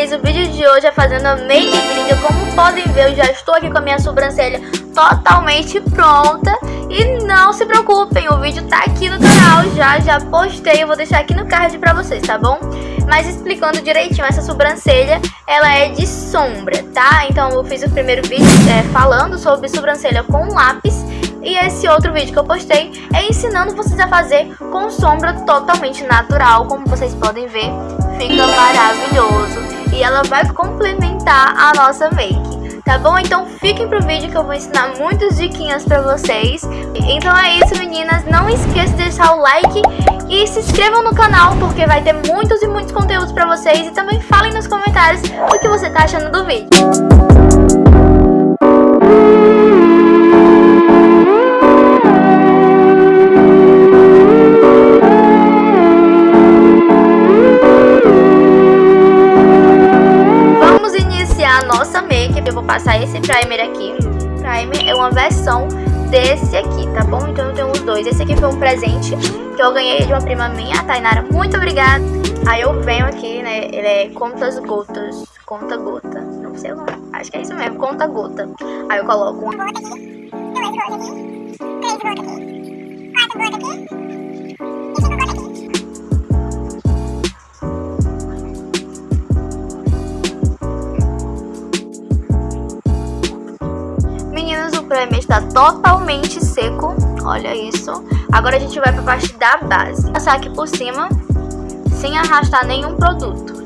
vocês, o vídeo de hoje é fazendo a make gringa Como podem ver, eu já estou aqui com a minha sobrancelha totalmente pronta E não se preocupem, o vídeo tá aqui no canal já, já postei Eu vou deixar aqui no card pra vocês, tá bom? Mas explicando direitinho, essa sobrancelha, ela é de sombra, tá? Então eu fiz o primeiro vídeo é, falando sobre sobrancelha com lápis e esse outro vídeo que eu postei é ensinando vocês a fazer com sombra totalmente natural, como vocês podem ver, fica maravilhoso. E ela vai complementar a nossa make. Tá bom? Então fiquem pro vídeo que eu vou ensinar muitas diquinhas pra vocês. Então é isso meninas, não esqueça de deixar o like e se inscrevam no canal porque vai ter muitos e muitos conteúdos pra vocês. E também falem nos comentários o que você tá achando do vídeo. Passar esse primer aqui. Primer é uma versão desse aqui, tá bom? Então eu tenho os dois. Esse aqui foi um presente que eu ganhei de uma prima minha, a Tainara. Muito obrigada. Aí eu venho aqui, né? Ele é contas gotas. Conta gota. Não sei o nome. Acho que é isso mesmo, conta gota. Aí eu coloco uma gota aqui, duas gotas aqui, três gotas aqui, quatro gotas aqui. Está totalmente seco, olha isso. Agora a gente vai para a parte da base. Passar aqui por cima, sem arrastar nenhum produto.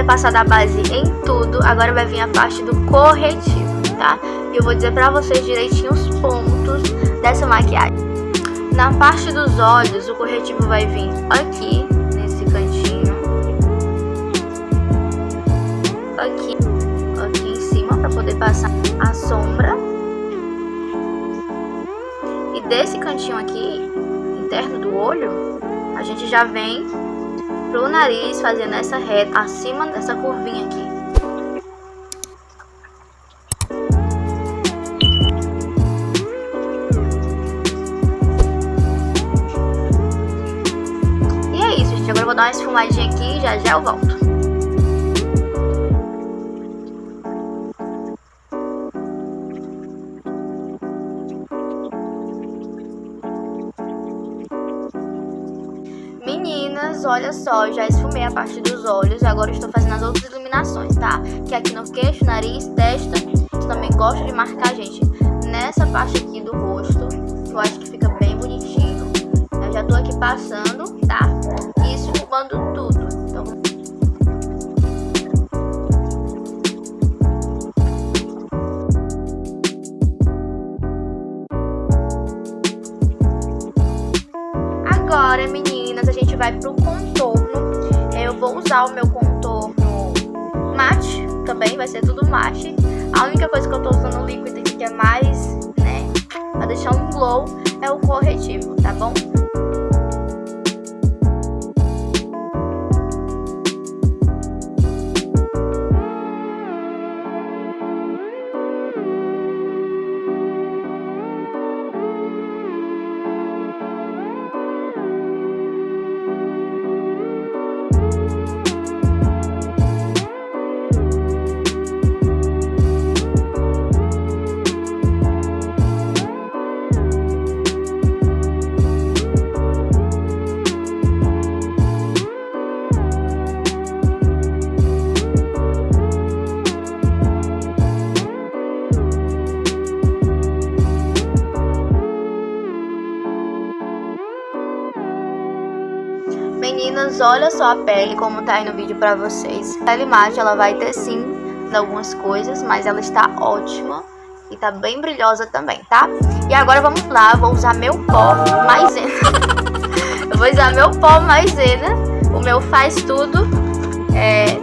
Ter passado a base em tudo, agora vai vir a parte do corretivo, tá? E eu vou dizer pra vocês direitinho os pontos dessa maquiagem. Na parte dos olhos, o corretivo vai vir aqui, nesse cantinho. Aqui, aqui em cima, pra poder passar a sombra. E desse cantinho aqui, interno do olho, a gente já vem pro nariz, fazendo essa reta acima dessa curvinha aqui. E é isso, gente. Agora eu vou dar uma esfumadinha aqui e já já eu volto. Só, já esfumei a parte dos olhos e agora estou fazendo as outras iluminações, tá? Que é aqui no queixo, nariz, testa. Eu também gosto de marcar, gente, nessa parte aqui do rosto. Eu acho que fica bem bonitinho. Eu já tô aqui passando, tá? E esfumando tudo. Então... Agora, meninas, a gente vai pro contorno. Usar o meu contorno mate também, vai ser tudo mate. A única coisa que eu tô usando líquido que é mais, né, pra deixar um glow, é o corretivo, tá bom? Meninas, olha só a pele como tá aí no vídeo pra vocês. A mate, ela vai ter sim algumas coisas, mas ela está ótima. E tá bem brilhosa também, tá? E agora vamos lá, vou usar meu pó maisena. eu vou usar meu pó maisena. O meu faz tudo. É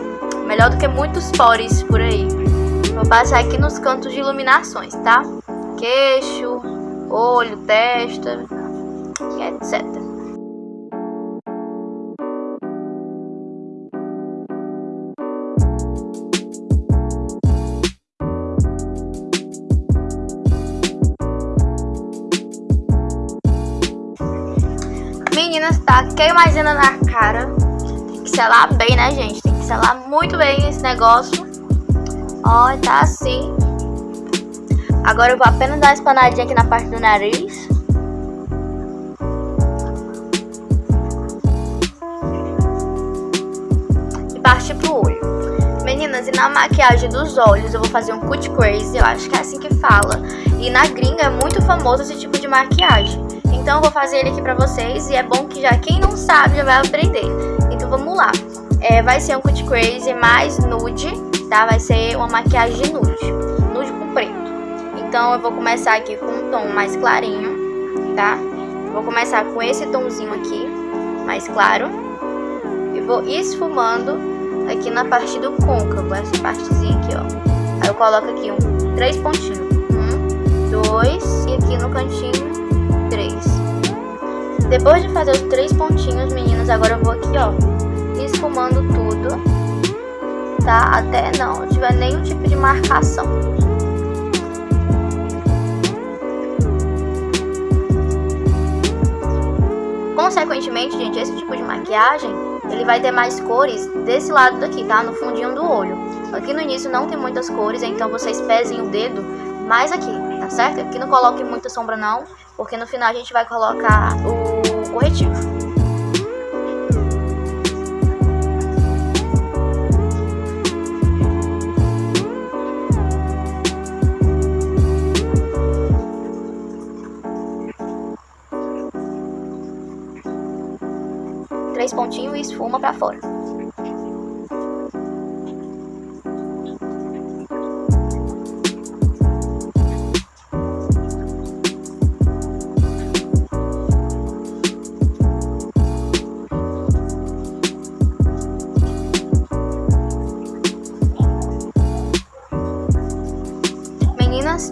melhor do que muitos pores por aí. Vou passar aqui nos cantos de iluminações, tá? Queixo, olho, testa, etc. Meninas, tá queimadinha na cara. Tem que selar bem, né, gente? Tem que selar muito bem esse negócio. Ó, tá assim. Agora eu vou apenas dar uma espanadinha aqui na parte do nariz. E partir pro olho. Meninas, e na maquiagem dos olhos eu vou fazer um cut crazy, eu acho que é assim que fala. E na gringa é muito famoso esse tipo de maquiagem. Então eu vou fazer ele aqui pra vocês e é bom que já quem não sabe já vai aprender. Então vamos lá. É, vai ser um cut crazy mais nude, tá? Vai ser uma maquiagem nude, nude com preto. Então eu vou começar aqui com um tom mais clarinho, tá? Vou começar com esse tomzinho aqui, mais claro. E vou esfumando aqui na parte do côncavo, essa partezinha aqui, ó. Aí eu coloco aqui um, três pontinhos. Um, dois, e aqui no cantinho depois de fazer os três pontinhos, meninas, agora eu vou aqui, ó, esfumando tudo, tá? Até não tiver nenhum tipo de marcação. Consequentemente, gente, esse tipo de maquiagem, ele vai ter mais cores desse lado daqui, tá? No fundinho do olho. Aqui no início não tem muitas cores, então vocês pesem o dedo mais aqui, tá certo? Aqui não coloque muita sombra não, porque no final a gente vai colocar o corretivo. Três pontinhos e esfuma pra fora.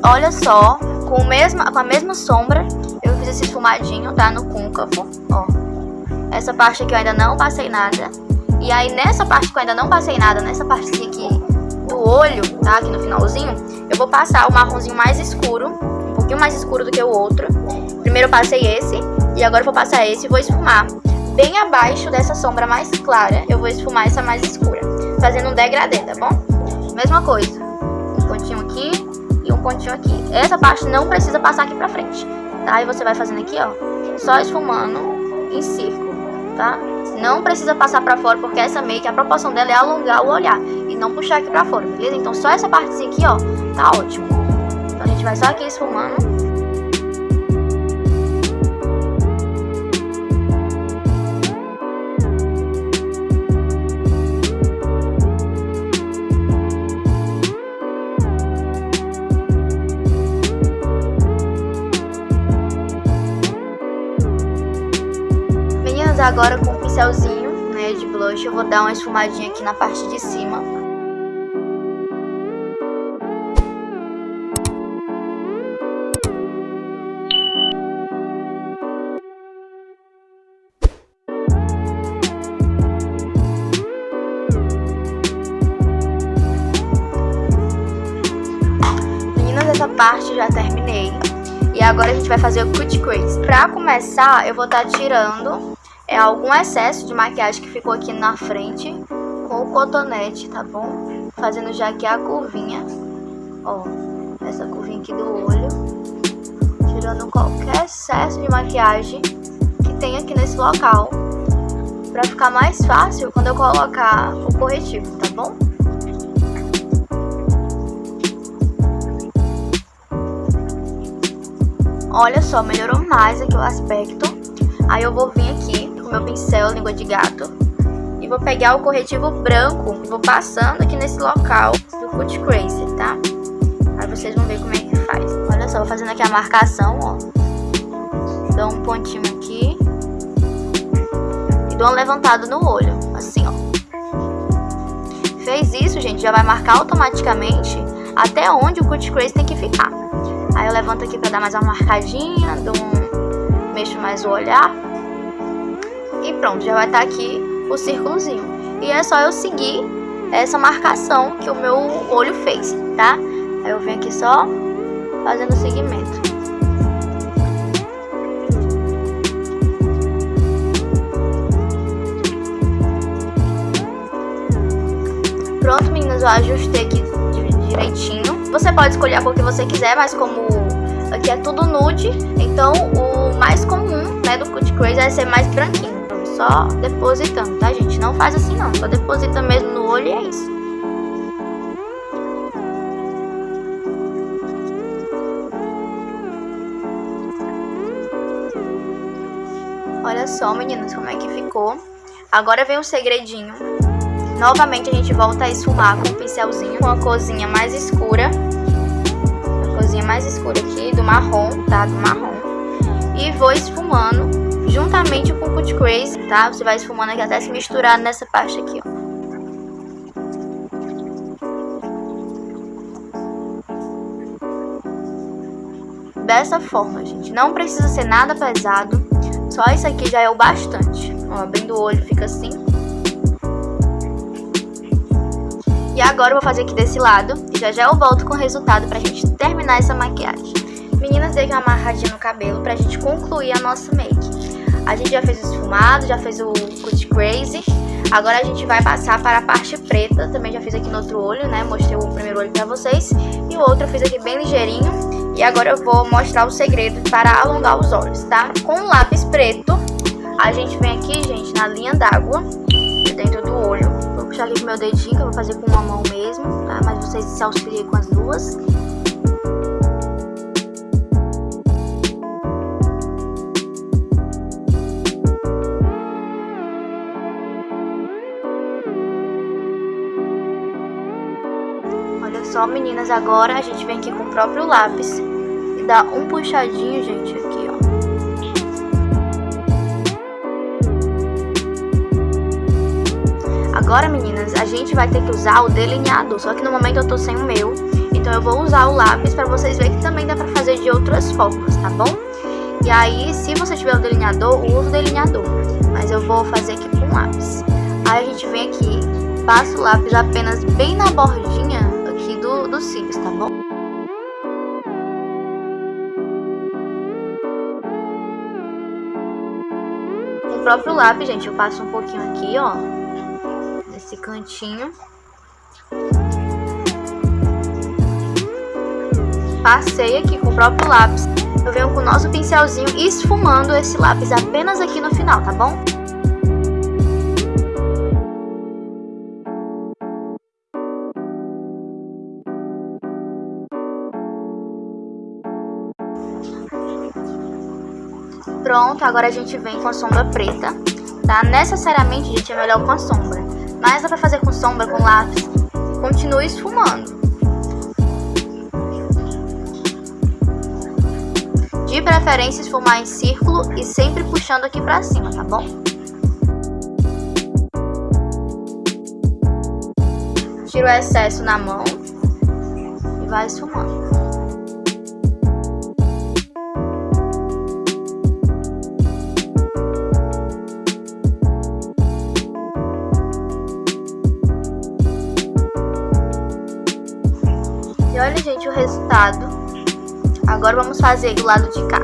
Olha só, com, mesma, com a mesma sombra, eu fiz esse esfumadinho, tá? No côncavo, ó. Essa parte aqui eu ainda não passei nada. E aí, nessa parte que eu ainda não passei nada, nessa partezinha aqui do olho, tá? Aqui no finalzinho, eu vou passar o marronzinho mais escuro, um pouquinho mais escuro do que o outro. Primeiro eu passei esse, e agora eu vou passar esse e vou esfumar. Bem abaixo dessa sombra mais clara, eu vou esfumar essa mais escura, fazendo um degradê, tá bom? Mesma coisa, um pontinho aqui, pontinho aqui. Essa parte não precisa passar aqui pra frente, tá? E você vai fazendo aqui, ó, só esfumando em círculo, tá? Não precisa passar pra fora, porque essa make, a proporção dela é alongar o olhar e não puxar aqui pra fora, beleza? Então só essa partezinha aqui, ó, tá ótimo. Então a gente vai só aqui esfumando agora com o pincelzinho né, de blush eu vou dar uma esfumadinha aqui na parte de cima. Meninas, essa parte já terminei. E agora a gente vai fazer o cut crease. Pra começar, eu vou estar tá tirando é algum excesso de maquiagem que ficou aqui na frente com o cotonete, tá bom? Fazendo já aqui a curvinha, ó, essa curvinha aqui do olho, tirando qualquer excesso de maquiagem que tem aqui nesse local, pra ficar mais fácil quando eu colocar o corretivo, tá bom? Olha só, melhorou mais aqui o aspecto. Aí eu vou vir aqui com meu pincel língua de gato e vou pegar o corretivo branco e vou passando aqui nesse local do Cut Crazy, tá? Aí vocês vão ver como é que faz. Olha só, vou fazendo aqui a marcação, ó. Dou um pontinho aqui. E dou um levantado no olho, assim, ó. Fez isso, gente, já vai marcar automaticamente até onde o Cut Crazy tem que ficar. Aí eu levanto aqui pra dar mais uma marcadinha, dou um... mexo mais o olhar. E pronto, já vai estar tá aqui o círculozinho. E é só eu seguir essa marcação que o meu olho fez, tá? Aí eu venho aqui só fazendo o segmento. Pronto, meninas, eu ajustei aqui direitinho. Você pode escolher a cor que você quiser, mas como aqui é tudo nude, então o mais comum, né, do Cut Crazy é ser mais branquinho. Só depositando, tá, gente? Não faz assim não, só deposita mesmo no olho e é isso. Olha só, meninas, como é que ficou. Agora vem um segredinho. Novamente a gente volta a esfumar com um pincelzinho com a mais escura. A corzinha mais escura aqui, do marrom, tá? Do marrom. E vou esfumando juntamente com o Cut Crazy, tá? Você vai esfumando aqui até se misturar nessa parte aqui, ó. Dessa forma, gente. Não precisa ser nada pesado. Só isso aqui já é o bastante. Ó, abrindo o olho fica assim. E agora eu vou fazer aqui desse lado. E já já eu volto com o resultado pra gente terminar essa maquiagem. Meninas, dei uma amarradinha no cabelo pra gente concluir a nossa make. A gente já fez o esfumado, já fez o cut crazy. Agora a gente vai passar para a parte preta. Também já fiz aqui no outro olho, né? Mostrei o primeiro olho pra vocês. E o outro eu fiz aqui bem ligeirinho. E agora eu vou mostrar o segredo para alongar os olhos, tá? Com o lápis preto, a gente vem aqui, gente, na linha d'água, dentro do olho. Vou puxar aqui com meu dedinho, que eu vou fazer com uma mão mesmo, tá? Mas vocês se auxiliem com as duas. Só, meninas, agora a gente vem aqui com o próprio lápis e dá um puxadinho, gente, aqui, ó. Agora, meninas, a gente vai ter que usar o delineador, só que no momento eu tô sem o meu, então eu vou usar o lápis pra vocês verem que também dá pra fazer de outras formas, tá bom? E aí, se você tiver o delineador, use o delineador, mas eu vou fazer aqui com lápis. Aí a gente vem aqui, passa o lápis apenas bem na bordinha dos cílios, tá bom? Com o próprio lápis, gente, eu passo um pouquinho aqui, ó, nesse cantinho. Passei aqui com o próprio lápis. Eu venho com o nosso pincelzinho esfumando esse lápis apenas aqui no final, tá bom? Pronto, agora a gente vem com a sombra preta, tá? Necessariamente, gente, é melhor com a sombra. Mas dá pra fazer com sombra, com lápis. Continue esfumando. De preferência, esfumar em círculo e sempre puxando aqui pra cima, tá bom? Tira o excesso na mão e vai esfumando. Gente, o resultado. Agora vamos fazer do lado de cá.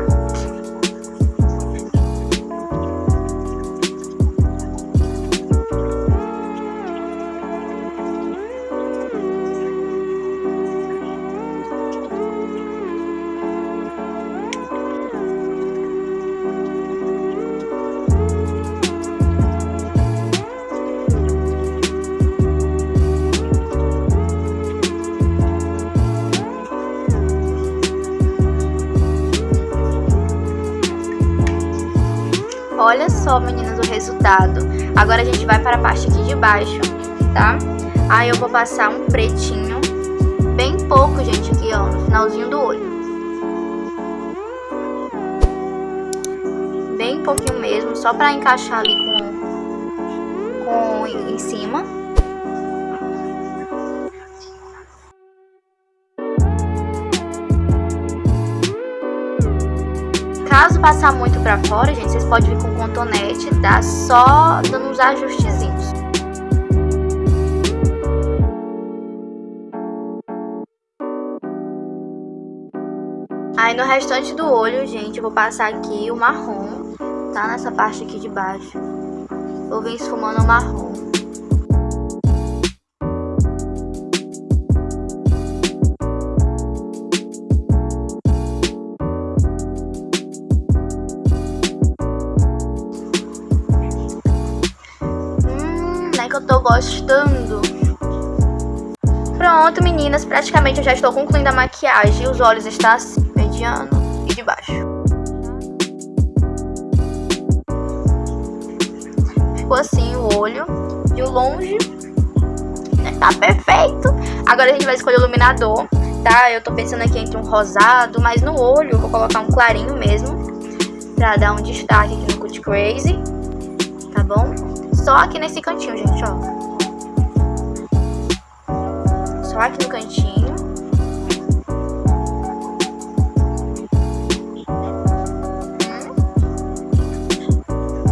Olha só, meninas, o resultado. Agora a gente vai para a parte aqui de baixo, tá? Aí eu vou passar um pretinho, bem pouco, gente, aqui, ó, no finalzinho do olho. Bem pouquinho mesmo, só pra encaixar ali com, com em cima. Caso passar muito pra fora, gente, vocês podem vir com cotonete, tá? Só dando uns ajustezinhos. Aí no restante do olho, gente, eu vou passar aqui o marrom, tá? Nessa parte aqui de baixo. Vou vir esfumando o marrom. Meninas, praticamente eu já estou concluindo a maquiagem. Os olhos estão assim, mediano e de baixo. Ficou assim o olho. De longe, né, tá perfeito. Agora a gente vai escolher o iluminador, tá? Eu tô pensando aqui entre um rosado, mas no olho eu vou colocar um clarinho mesmo. Pra dar um destaque aqui no Cut Crazy, tá bom? Só aqui nesse cantinho, gente, ó. Aqui no cantinho.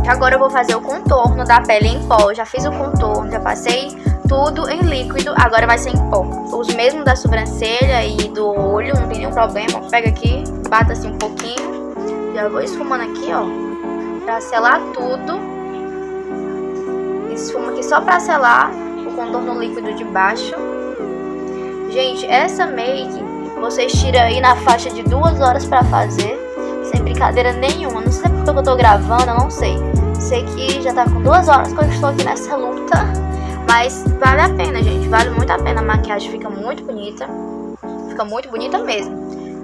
Agora eu vou fazer o contorno da pele em pó. já fiz o contorno, já passei tudo em líquido. Agora vai ser em pó. Os mesmos da sobrancelha e do olho, não tem nenhum problema. Pega aqui, bata assim um pouquinho. Já vou esfumando aqui, ó. Pra selar tudo esfuma aqui só pra selar o contorno líquido de baixo. Gente, essa make vocês tiram aí na faixa de duas horas pra fazer, sem brincadeira nenhuma. Não sei porque eu tô gravando, eu não sei. Sei que já tá com duas horas que eu estou aqui nessa luta, mas vale a pena, gente. Vale muito a pena. A maquiagem fica muito bonita, fica muito bonita mesmo.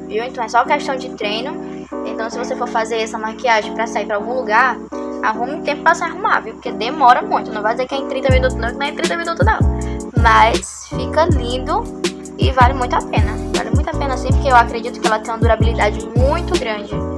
Viu? Então é só questão de treino. Então se você for fazer essa maquiagem pra sair pra algum lugar, arrume tempo pra se arrumar, viu? Porque demora muito. Não vai dizer que é em 30 minutos, não, que não é em 30 minutos, não. Mas fica lindo e vale muito a pena. Vale muito a pena sim, porque eu acredito que ela tem uma durabilidade muito grande.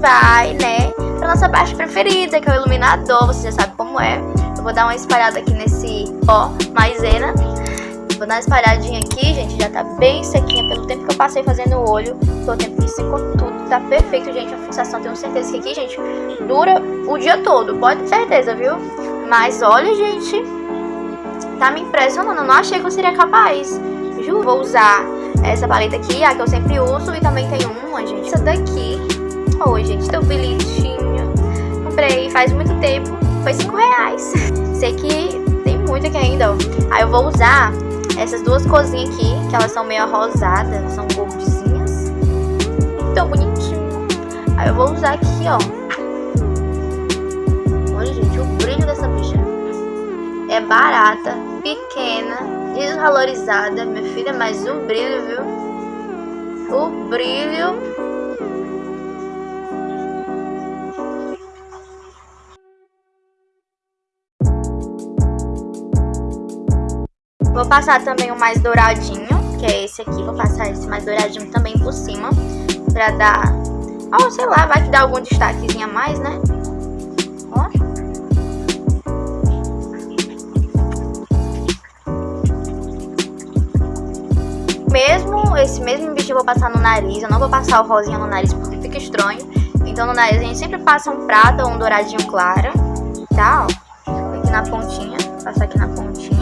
Vai, né, pra nossa parte preferida, que é o iluminador. Você já sabe como é. Eu vou dar uma espalhada aqui nesse ó maisena. Vou dar uma espalhadinha aqui, gente. Já tá bem sequinha pelo tempo que eu passei fazendo o olho. Pelo tempo que secou tudo. Tá perfeito, gente. A fixação, tenho certeza que aqui, gente, dura o dia todo. Pode ter certeza, viu? Mas olha, gente, tá me impressionando. Eu não achei que eu seria capaz. Ju, vou usar essa paleta aqui, a que eu sempre uso. E também tem uma, gente, essa daqui. Oi, gente, tão bonitinho. Comprei faz muito tempo. Foi 5 reais. Sei que tem muito aqui ainda, ó. Aí eu vou usar essas duas cozinhas aqui, que elas são meio rosadas, são goldzinhas. Tão bonitinho. Aí eu vou usar aqui, ó. Olha, gente, o brilho dessa bicha. É barata, pequena desvalorizada, minha filha, mas o brilho, viu? O brilho. Vou passar também o mais douradinho, que é esse aqui. Vou passar esse mais douradinho também por cima, pra dar... Oh, sei lá, vai que dá algum destaquezinho a mais, né? mesmo, esse mesmo bicho eu vou passar no nariz. Eu não vou passar o rosinha no nariz porque fica estranho. Então no nariz a gente sempre passa um prata ou um douradinho claro, tá? Ó, aqui na pontinha, passar aqui na pontinha.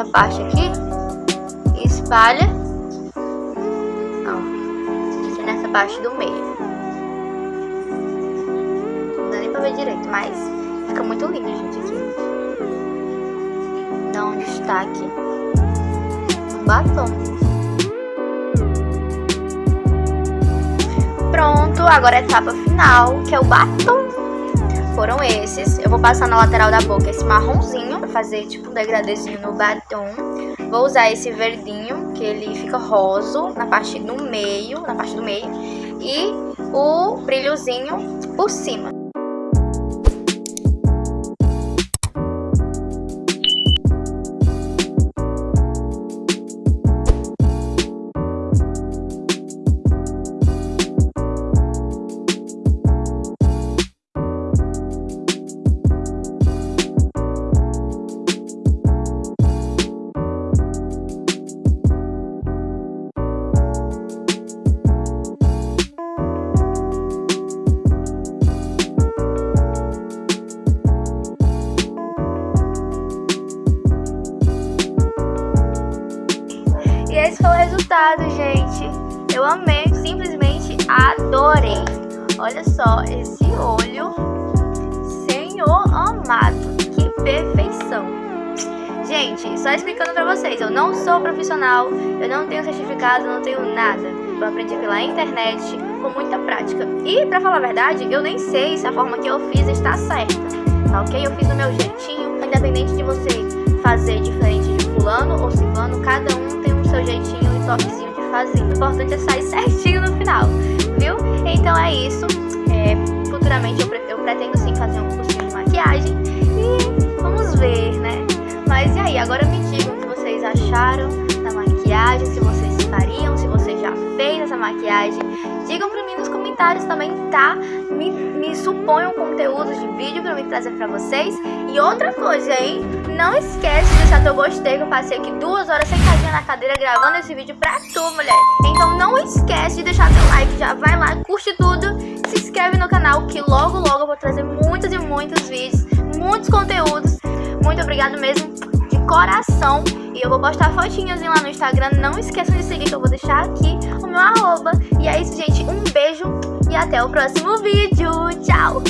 Nessa parte aqui. navalha. Ó, aqui nessa parte do meio. Não dá nem pra ver direito, mas fica muito lindo, gente, aqui. Dá um destaque. Um batom. Pronto, agora a etapa final, que é o batom foram esses. Eu vou passar na lateral da boca esse marronzinho, pra fazer tipo um degradêzinho no batom. Vou usar esse verdinho, que ele fica roso na parte do meio, na parte do meio. E o brilhozinho por cima. Resultado, gente. Eu amei, simplesmente adorei. Olha só esse olho. Senhor amado, que perfeição. Gente, só explicando pra vocês, eu não sou profissional, eu não tenho certificado, não tenho nada. Eu aprendi pela internet, com muita prática. E, pra falar a verdade, eu nem sei se a forma que eu fiz está certa, tá ok? Eu fiz do meu jeitinho, independente de você fazer diferente de fulano ou ciclano, cada um tem seu jeitinho toquezinho de fazer. O importante é sair certinho no final, viu? Então é isso. É, futuramente eu, eu pretendo sim fazer um cursinho de maquiagem e vamos ver, né? Mas e aí, agora me digam o que vocês acharam da maquiagem, se vocês fariam, se você já fez essa maquiagem. Digam pra mim nos comentários também, tá? Me, me suponham conteúdos de vídeo pra me trazer pra vocês. E outra coisa, hein? Não esquece de deixar teu gostei, que eu passei aqui duas horas sentadinha na cadeira gravando esse vídeo pra tu, mulher. Então não esquece de deixar teu like, já vai lá, curte tudo, se inscreve no canal, que logo logo eu vou trazer muitos e muitos vídeos, muitos conteúdos. Muito obrigado mesmo, de coração. E eu vou postar fotinhas lá no Instagram, não esqueçam de seguir, que eu vou deixar aqui o meu arroba. E é isso, gente, um beijo e até o próximo vídeo. Tchau!